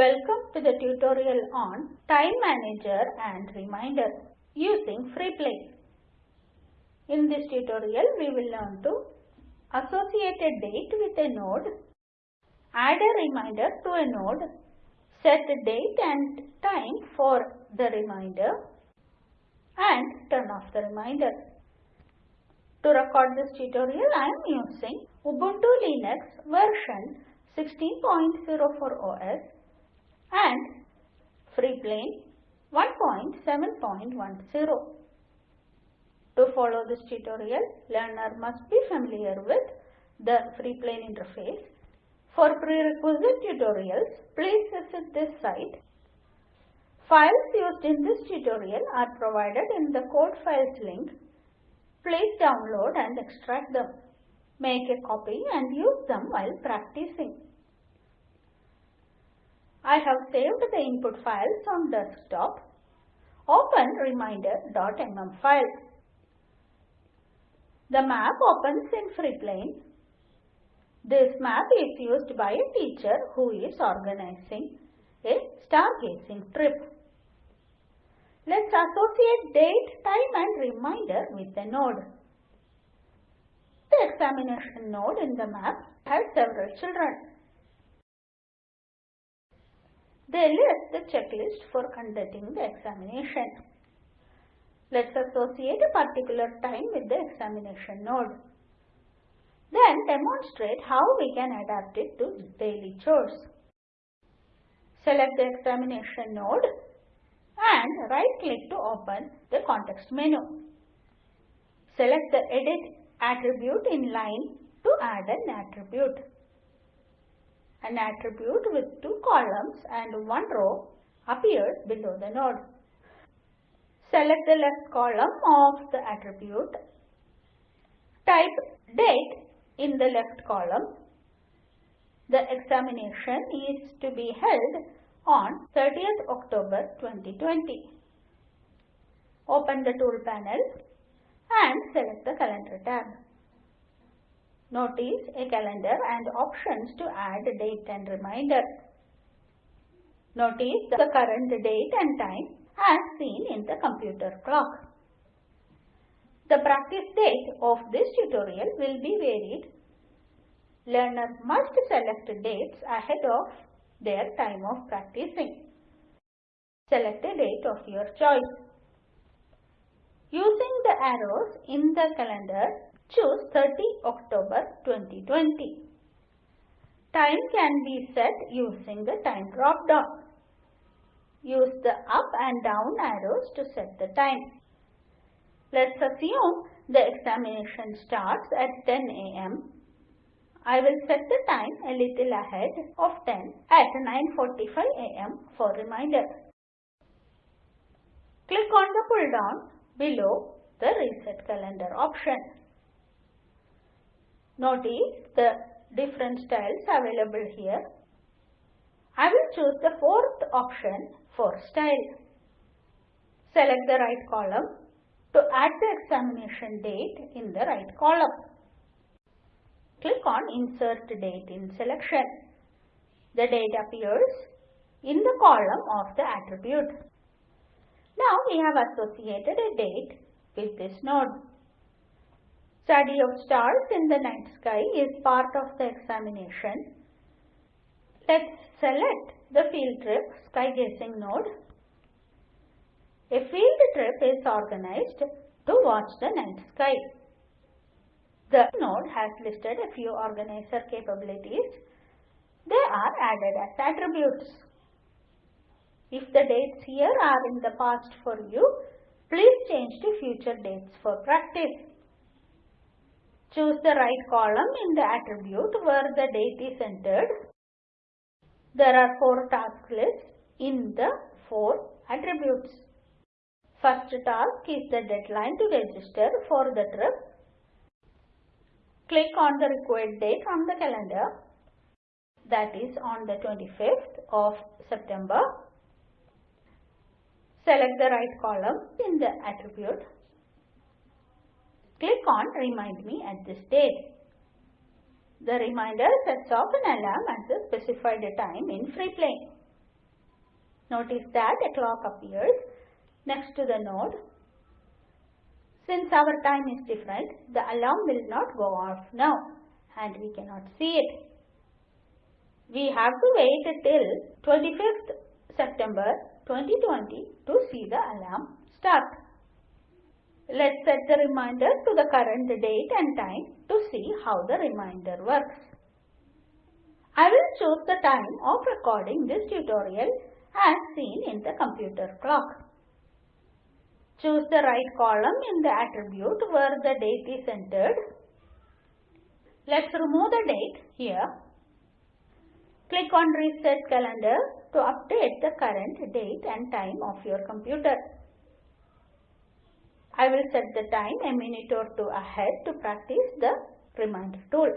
Welcome to the tutorial on Time Manager and Reminder using FreePlane. In this tutorial, we will learn to associate a date with a node, add a reminder to a node, set the date and time for the reminder, and turn off the reminder. To record this tutorial, I am using Ubuntu Linux version 16.04 OS and FreePlane 1.7.10. To follow this tutorial, learner must be familiar with the FreePlane interface. For prerequisite tutorials, please visit this site. Files used in this tutorial are provided in the code files link. Please download and extract them. Make a copy and use them while practicing. I have saved the input files on desktop. Open reminder.mm file. The map opens in FreePlane. This map is used by a teacher who is organizing a stargazing trip. Let's associate date, time and reminder with a node. The examination node in the map has several children. They list the checklist for conducting the examination. Let's associate a particular time with the examination node. Then demonstrate how we can adapt it to daily chores. Select the examination node and right click to open the context menu. Select the edit attribute in line to add an attribute. An attribute with two columns and one row appears below the node. Select the left column of the attribute. Type date in the left column. The examination is to be held on 30th October 2020. Open the tool panel and select the calendar tab. Notice a calendar and options to add date and reminder. Notice the current date and time as seen in the computer clock. The practice date of this tutorial will be varied. Learner must select dates ahead of their time of practicing. Select a date of your choice. Using the arrows in the calendar, choose 30 October 2020. Time can be set using the time drop down. Use the up and down arrows to set the time. Let's assume the examination starts at 10 am. I will set the time a little ahead of 10 at 9.45 am for reminder. Click on the pull down below the reset calendar option. Notice the different styles available here. I will choose the fourth option for style. Select the right column to add the examination date in the right column. Click on Insert Date in Selection. The date appears in the column of the attribute. Now we have associated a date with this node. Study of stars in the night sky is part of the examination. Let's select the field trip sky gazing node. A field trip is organized to watch the night sky. The node has listed a few organizer capabilities. They are added as attributes. If the dates here are in the past for you, please change to future dates for practice. Choose the right column in the attribute where the date is entered. There are four task lists in the four attributes. First task is the deadline to register for the trip. Click on the required date on the calendar that is on the 25th of September. Select the right column in the attribute. Click on Remind Me at this date. The reminder sets off an alarm at the specified time in FreePlane. Notice that a clock appears next to the node. Since our time is different, the alarm will not go off now and we cannot see it. We have to wait till 25th September 2020 to see the alarm start. Let's set the reminder to the current date and time to see how the reminder works. I will choose the time of recording this tutorial as seen in the computer clock. Choose the right column in the attribute where the date is entered. Let's remove the date here. Click on Reset Calendar to update the current date and time of your computer. I will set the time a minute or two ahead to practice the reminder tool.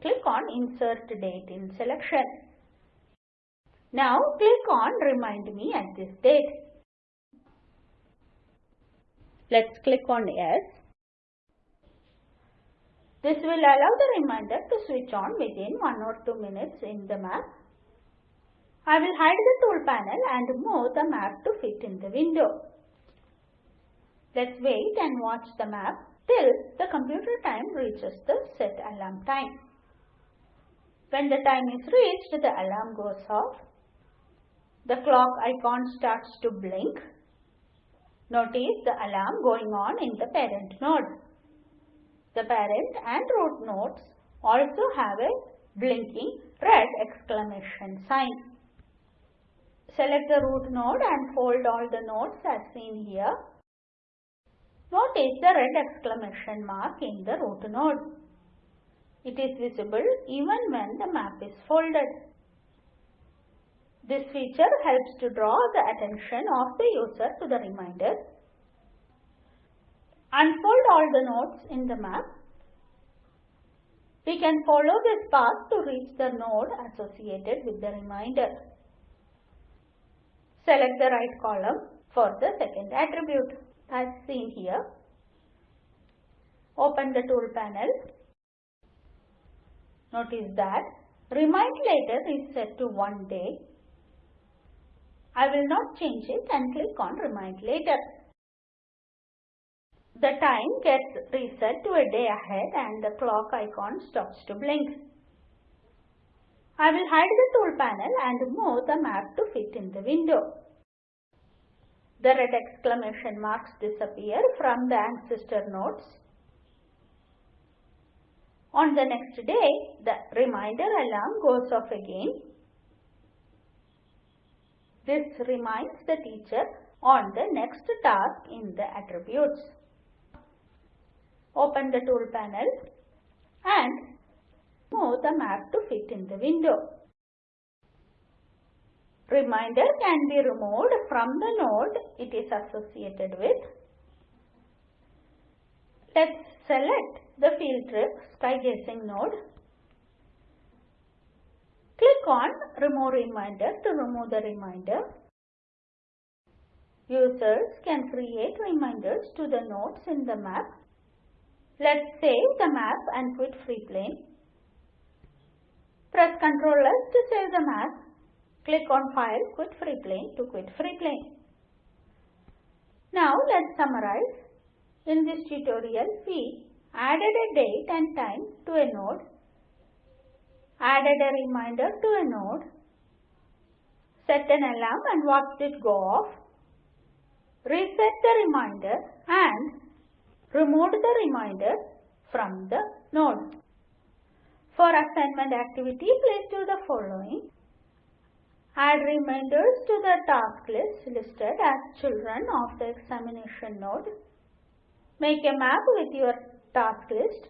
Click on Insert Date in Selection. Now click on Remind Me at this date. Let's click on Yes. This will allow the reminder to switch on within 1 or 2 minutes in the map. I will hide the tool panel and move the map to fit in the window. Let's wait and watch the map till the computer time reaches the set alarm time. When the time is reached, the alarm goes off. The clock icon starts to blink. Notice the alarm going on in the parent node. The parent and root nodes also have a blinking red exclamation sign. Select the root node and fold all the nodes as seen here. Notice the red exclamation mark in the root node. It is visible even when the map is folded. This feature helps to draw the attention of the user to the reminder. Unfold all the nodes in the map. We can follow this path to reach the node associated with the reminder. Select the right column for the second attribute as seen here. Open the tool panel. Notice that Remind Later is set to one day. I will not change it and click on Remind Later. The time gets reset to a day ahead and the clock icon stops to blink. I will hide the tool panel and move the map to fit in the window. The red exclamation marks disappear from the ancestor nodes. On the next day, the reminder alarm goes off again. This reminds the teacher on the next task in the attributes. Open the tool panel and move the map to fit in the window. Reminder can be removed from the node it is associated with. Let's select the field trip sky gazing node. Click on remove reminder to remove the reminder. Users can create reminders to the nodes in the map. Let's save the map and quit Freeplane. Press Ctrl S to save the map Click on File, Quit Freeplane to quit Freeplane. Now let's summarize. In this tutorial, we added a date and time to a node, added a reminder to a node, set an alarm and watched it go off, reset the reminder and removed the reminder from the node. For assignment activity, please do the following. Add reminders to the task list listed as children of the examination node. Make a map with your task list.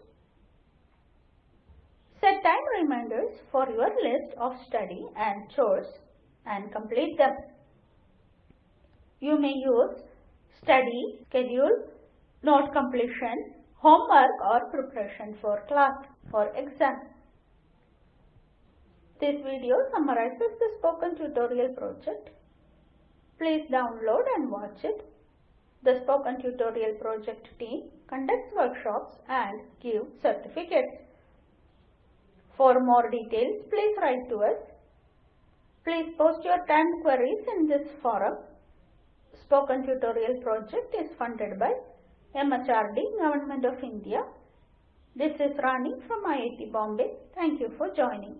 Set time reminders for your list of study and chores and complete them. You may use study, schedule, note completion, homework or preparation for class or exam. This video summarizes the spoken tutorial project. Please download and watch it. The spoken tutorial project team conducts workshops and give certificates. For more details, please write to us. Please post your time queries in this forum. Spoken Tutorial project is funded by MHRD, Government of India. This is Rani from IIT Bombay. Thank you for joining.